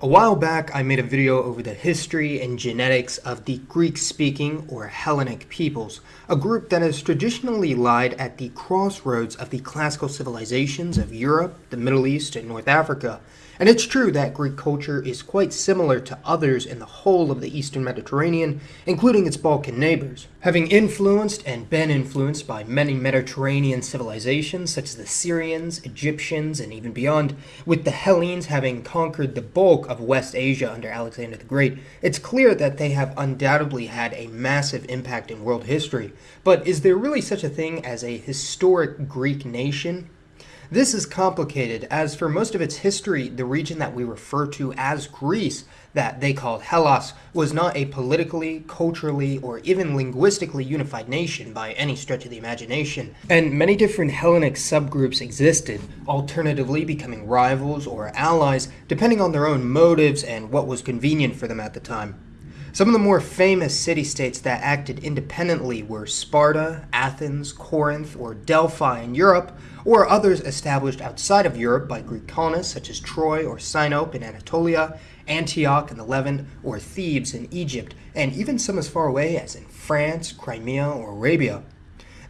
A while back, I made a video over the history and genetics of the Greek-speaking or Hellenic peoples, a group that has traditionally lied at the crossroads of the classical civilizations of Europe, the Middle East, and North Africa, and it's true that Greek culture is quite similar to others in the whole of the eastern Mediterranean, including its Balkan neighbors. Having influenced and been influenced by many Mediterranean civilizations such as the Syrians, Egyptians, and even beyond, with the Hellenes having conquered the bulk of West Asia under Alexander the Great, it's clear that they have undoubtedly had a massive impact in world history. But is there really such a thing as a historic Greek nation? This is complicated, as for most of its history, the region that we refer to as Greece, that they called Hellas, was not a politically, culturally, or even linguistically unified nation by any stretch of the imagination, and many different Hellenic subgroups existed, alternatively becoming rivals or allies, depending on their own motives and what was convenient for them at the time. Some of the more famous city-states that acted independently were Sparta, Athens, Corinth, or Delphi in Europe, or others established outside of Europe by Greek colonists such as Troy or Sinope in Anatolia, Antioch in the Levant, or Thebes in Egypt, and even some as far away as in France, Crimea, or Arabia.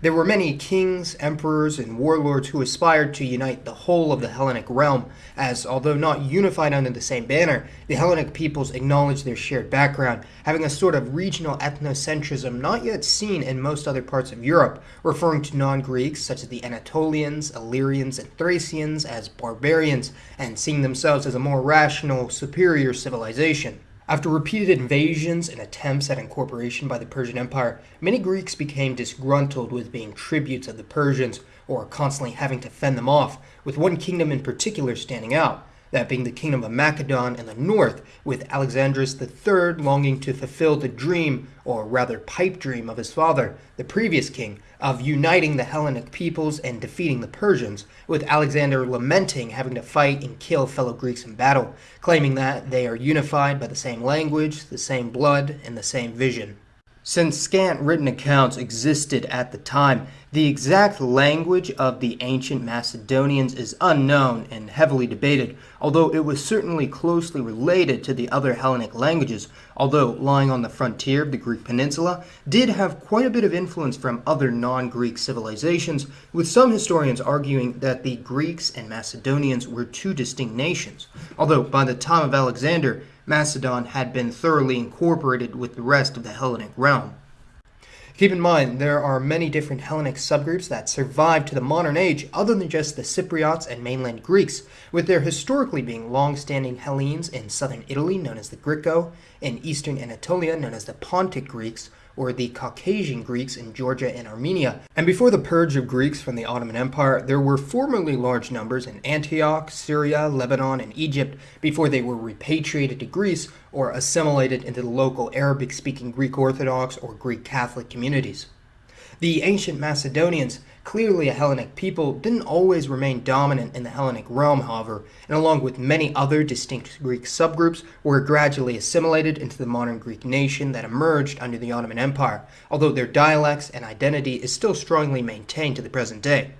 There were many kings, emperors, and warlords who aspired to unite the whole of the Hellenic realm, as although not unified under the same banner, the Hellenic peoples acknowledged their shared background, having a sort of regional ethnocentrism not yet seen in most other parts of Europe, referring to non-Greeks such as the Anatolians, Illyrians, and Thracians as barbarians, and seeing themselves as a more rational, superior civilization. After repeated invasions and attempts at incorporation by the Persian Empire, many Greeks became disgruntled with being tributes of the Persians or constantly having to fend them off, with one kingdom in particular standing out that being the kingdom of Macedon in the north, with Alexandros III longing to fulfill the dream, or rather pipe dream, of his father, the previous king, of uniting the Hellenic peoples and defeating the Persians, with Alexander lamenting having to fight and kill fellow Greeks in battle, claiming that they are unified by the same language, the same blood, and the same vision. Since scant written accounts existed at the time, the exact language of the ancient Macedonians is unknown and heavily debated, although it was certainly closely related to the other Hellenic languages, although lying on the frontier of the Greek peninsula, did have quite a bit of influence from other non-Greek civilizations, with some historians arguing that the Greeks and Macedonians were two distinct nations, although by the time of Alexander, Macedon had been thoroughly incorporated with the rest of the Hellenic realm. Keep in mind, there are many different Hellenic subgroups that survived to the modern age other than just the Cypriots and mainland Greeks, with there historically being long-standing Hellenes in southern Italy known as the Grico, in eastern Anatolia known as the Pontic Greeks, or the Caucasian Greeks in Georgia and Armenia. And before the purge of Greeks from the Ottoman Empire, there were formerly large numbers in Antioch, Syria, Lebanon, and Egypt before they were repatriated to Greece or assimilated into the local Arabic-speaking Greek Orthodox or Greek Catholic communities. The ancient Macedonians, clearly a Hellenic people, didn't always remain dominant in the Hellenic realm, however, and along with many other distinct Greek subgroups, were gradually assimilated into the modern Greek nation that emerged under the Ottoman Empire, although their dialects and identity is still strongly maintained to the present day.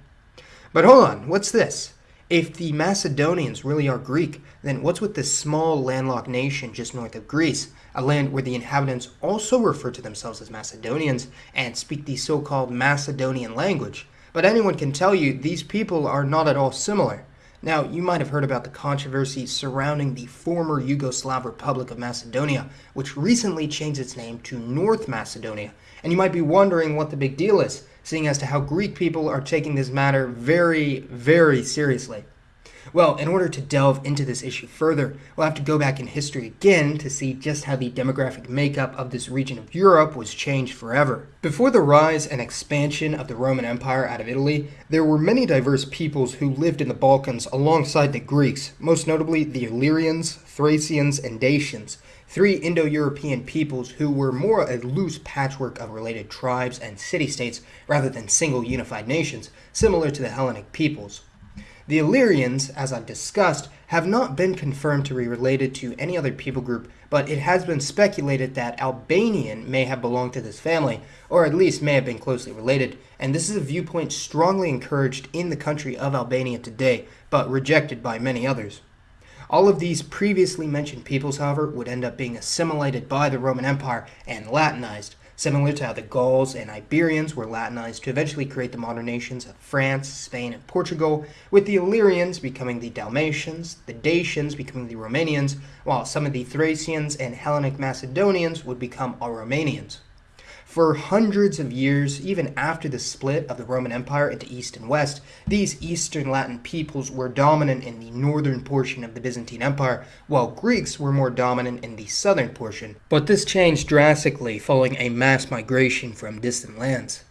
But hold on, what's this? If the Macedonians really are Greek, then what's with this small landlocked nation just north of Greece, a land where the inhabitants also refer to themselves as Macedonians and speak the so-called Macedonian language? But anyone can tell you these people are not at all similar. Now, you might have heard about the controversy surrounding the former Yugoslav Republic of Macedonia, which recently changed its name to North Macedonia. And you might be wondering what the big deal is seeing as to how Greek people are taking this matter very, very seriously. Well, in order to delve into this issue further, we'll have to go back in history again to see just how the demographic makeup of this region of Europe was changed forever. Before the rise and expansion of the Roman Empire out of Italy, there were many diverse peoples who lived in the Balkans alongside the Greeks, most notably the Illyrians, Thracians, and Dacians, three Indo-European peoples who were more a loose patchwork of related tribes and city-states rather than single unified nations, similar to the Hellenic peoples. The Illyrians, as I've discussed, have not been confirmed to be related to any other people group, but it has been speculated that Albanian may have belonged to this family, or at least may have been closely related, and this is a viewpoint strongly encouraged in the country of Albania today, but rejected by many others. All of these previously mentioned peoples, however, would end up being assimilated by the Roman Empire and Latinized, similar to how the Gauls and Iberians were Latinized to eventually create the modern nations of France, Spain, and Portugal, with the Illyrians becoming the Dalmatians, the Dacians becoming the Romanians, while some of the Thracians and Hellenic Macedonians would become Aromanians. For hundreds of years, even after the split of the Roman Empire into East and West, these Eastern Latin peoples were dominant in the northern portion of the Byzantine Empire, while Greeks were more dominant in the southern portion. But this changed drastically following a mass migration from distant lands.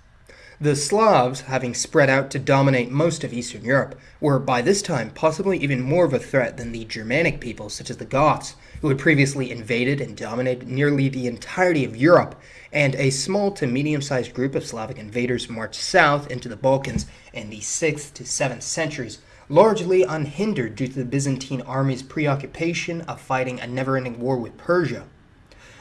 The Slavs, having spread out to dominate most of Eastern Europe, were by this time possibly even more of a threat than the Germanic peoples such as the Goths, who had previously invaded and dominated nearly the entirety of Europe, and a small to medium-sized group of Slavic invaders marched south into the Balkans in the 6th to 7th centuries, largely unhindered due to the Byzantine army's preoccupation of fighting a never-ending war with Persia.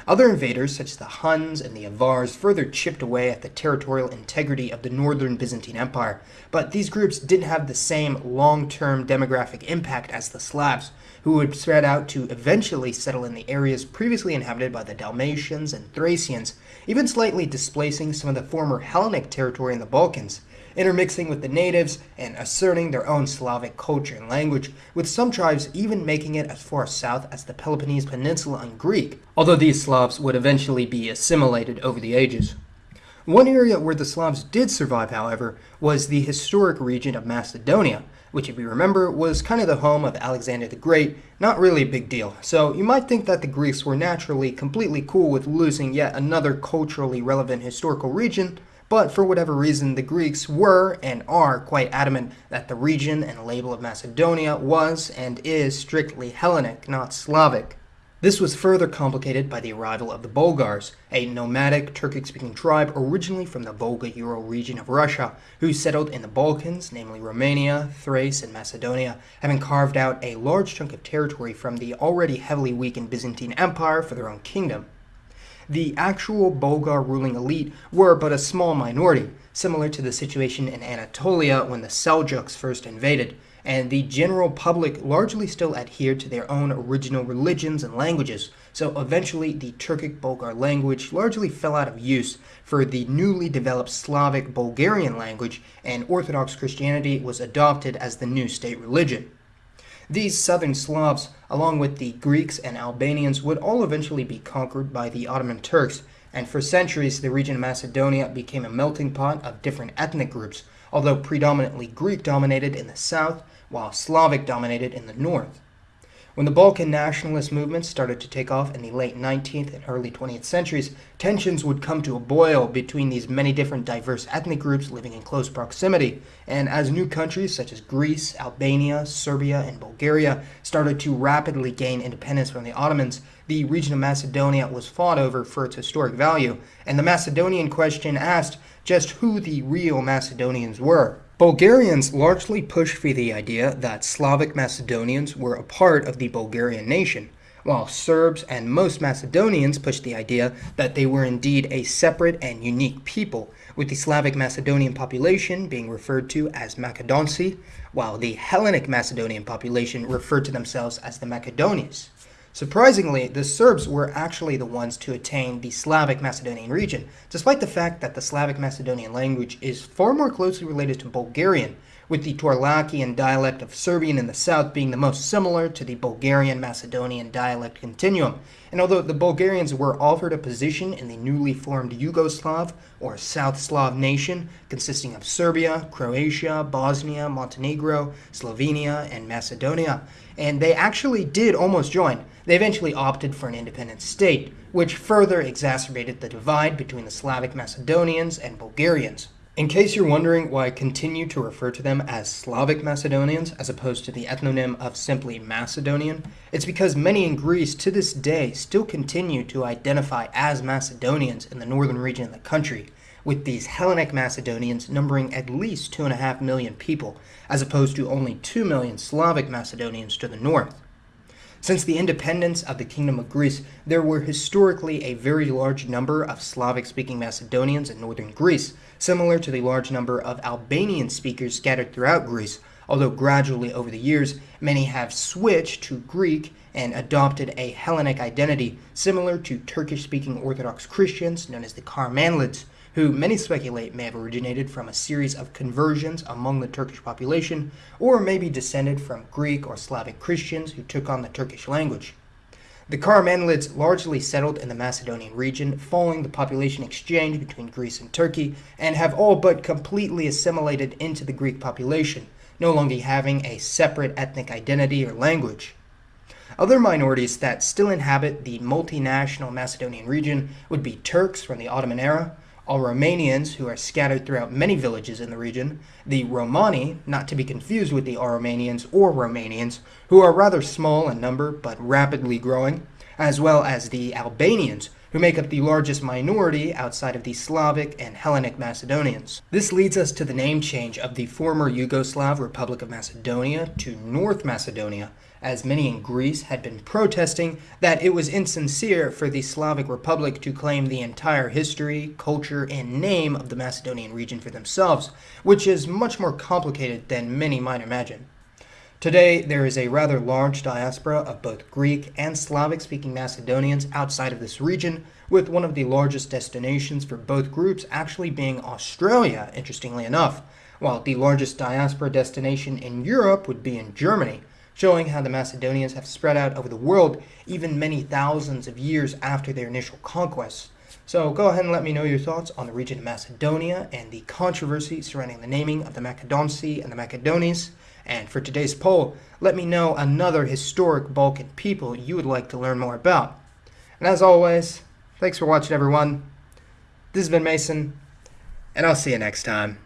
Other invaders, such as the Huns and the Avars, further chipped away at the territorial integrity of the northern Byzantine Empire, but these groups didn't have the same long-term demographic impact as the Slavs, who would spread out to eventually settle in the areas previously inhabited by the Dalmatians and Thracians, even slightly displacing some of the former Hellenic territory in the Balkans intermixing with the natives and asserting their own Slavic culture and language, with some tribes even making it as far south as the Peloponnese Peninsula and Greek, although these Slavs would eventually be assimilated over the ages. One area where the Slavs did survive, however, was the historic region of Macedonia, which if you remember was kind of the home of Alexander the Great, not really a big deal. So you might think that the Greeks were naturally completely cool with losing yet another culturally relevant historical region, but for whatever reason, the Greeks were and are quite adamant that the region and label of Macedonia was and is strictly Hellenic, not Slavic. This was further complicated by the arrival of the Bulgars, a nomadic Turkic-speaking tribe originally from the Volga-Ural region of Russia, who settled in the Balkans, namely Romania, Thrace, and Macedonia, having carved out a large chunk of territory from the already heavily weakened Byzantine Empire for their own kingdom. The actual Bulgar ruling elite were but a small minority, similar to the situation in Anatolia when the Seljuks first invaded, and the general public largely still adhered to their own original religions and languages, so eventually the Turkic Bulgar language largely fell out of use for the newly developed Slavic Bulgarian language, and Orthodox Christianity was adopted as the new state religion. These southern Slavs, along with the Greeks and Albanians, would all eventually be conquered by the Ottoman Turks, and for centuries the region of Macedonia became a melting pot of different ethnic groups, although predominantly Greek dominated in the south, while Slavic dominated in the north. When the Balkan nationalist movements started to take off in the late 19th and early 20th centuries, tensions would come to a boil between these many different diverse ethnic groups living in close proximity. And as new countries such as Greece, Albania, Serbia, and Bulgaria started to rapidly gain independence from the Ottomans, the region of Macedonia was fought over for its historic value, and the Macedonian question asked just who the real Macedonians were. Bulgarians largely pushed for the idea that Slavic Macedonians were a part of the Bulgarian nation, while Serbs and most Macedonians pushed the idea that they were indeed a separate and unique people, with the Slavic Macedonian population being referred to as Makedonci, while the Hellenic Macedonian population referred to themselves as the Makedonians. Surprisingly, the Serbs were actually the ones to attain the Slavic Macedonian region, despite the fact that the Slavic Macedonian language is far more closely related to Bulgarian, with the Torlakian dialect of Serbian in the south being the most similar to the Bulgarian-Macedonian dialect continuum. And although the Bulgarians were offered a position in the newly formed Yugoslav, or South Slav nation, consisting of Serbia, Croatia, Bosnia, Montenegro, Slovenia, and Macedonia, and they actually did almost join, they eventually opted for an independent state, which further exacerbated the divide between the Slavic Macedonians and Bulgarians. In case you're wondering why I continue to refer to them as Slavic Macedonians as opposed to the ethnonym of simply Macedonian, it's because many in Greece to this day still continue to identify as Macedonians in the northern region of the country, with these Hellenic Macedonians numbering at least 2.5 million people, as opposed to only 2 million Slavic Macedonians to the north. Since the independence of the Kingdom of Greece, there were historically a very large number of Slavic-speaking Macedonians in northern Greece, similar to the large number of Albanian speakers scattered throughout Greece, although gradually over the years, many have switched to Greek and adopted a Hellenic identity similar to Turkish speaking Orthodox Christians known as the Karamanlids, who many speculate may have originated from a series of conversions among the Turkish population, or maybe descended from Greek or Slavic Christians who took on the Turkish language. The Karamanlids largely settled in the Macedonian region following the population exchange between Greece and Turkey and have all but completely assimilated into the Greek population, no longer having a separate ethnic identity or language. Other minorities that still inhabit the multinational Macedonian region would be Turks from the Ottoman era, Aromanians who are scattered throughout many villages in the region, the Romani, not to be confused with the Aromanians or Romanians, who are rather small in number but rapidly growing, as well as the Albanians, who make up the largest minority outside of the Slavic and Hellenic Macedonians. This leads us to the name change of the former Yugoslav Republic of Macedonia to North Macedonia, as many in Greece had been protesting that it was insincere for the Slavic Republic to claim the entire history, culture, and name of the Macedonian region for themselves, which is much more complicated than many might imagine. Today, there is a rather large diaspora of both Greek and Slavic speaking Macedonians outside of this region, with one of the largest destinations for both groups actually being Australia, interestingly enough, while the largest diaspora destination in Europe would be in Germany, showing how the Macedonians have spread out over the world even many thousands of years after their initial conquests. So go ahead and let me know your thoughts on the region of Macedonia and the controversy surrounding the naming of the Makedonci and the Macedones. And for today's poll, let me know another historic Balkan people you would like to learn more about. And as always, thanks for watching everyone. This has been Mason, and I'll see you next time.